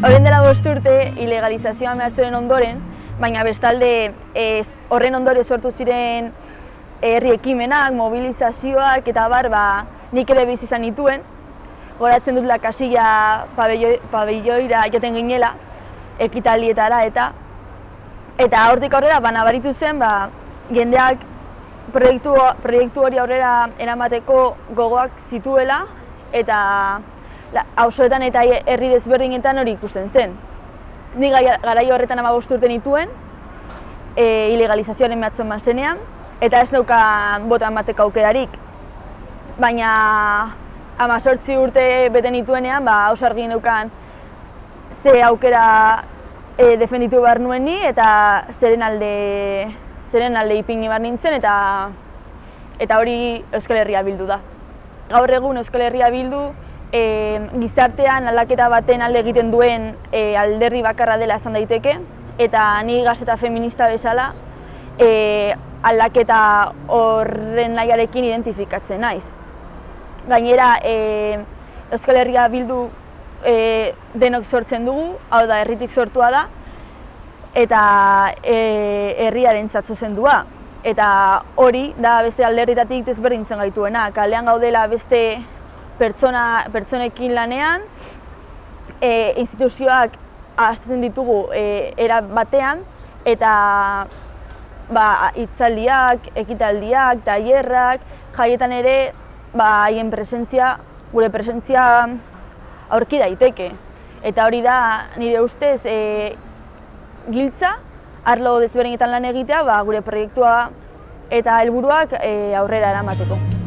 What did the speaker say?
bost urte ilegalizazioa mehatzoren ondoren, baina bestalde ez, horren ondore sortu ziren herri ekimenak, mobilizazioak eta bar, ba, nik ere bizi izan nituen. Goratzen dut lakasila pabelloira joten ginela, ekitalietara eta eta hortik aurrera ba, nabaritu zen ba, jendeak proiektu, proiektu hori aurrera eramateko gogoak zituela eta hausoetan eta herri desberdinetan hori ikusten zen. Ni garai horretan ama urte nituen, e, ilegalizazioaren mehatzen man zenean, eta ez dauka bota emateko aukerarik. Baina ama sortzi urte bete nituenean, ba, hauso argi neukan ze aukera e, defenditu behar nuen ni, eta zeren alde, zeren alde ipini behar nintzen, eta, eta hori Euskal Herria bildu da. Gaur egun Euskal Herria bildu, e, gizartean aldaketa baten alde egiten duen e, alderdi bakarra dela esan daiteke, eta ni gazeta feminista bezala e, aldaketa horren nahiarekin identifikatzen naiz. Gainera, e, Euskal Herria bildu e, denok sortzen dugu, hau da, herritik sortua da, eta e, herriaren zatzu zendua. Eta hori da beste alderritatik ezberdin zen gaituena. Kalean gaudela beste pertsona, pertsonekin lanean, e, instituzioak azten ditugu e, era batean, eta ba, itzaldiak, ekitaldiak, tailerrak, jaietan ere ba, haien presentzia, gure presentzia aurki daiteke. Eta hori da, nire ustez, e, giltza, arlo desberdinetan lan egitea, ba, gure proiektua eta helburuak e, aurrera eramateko.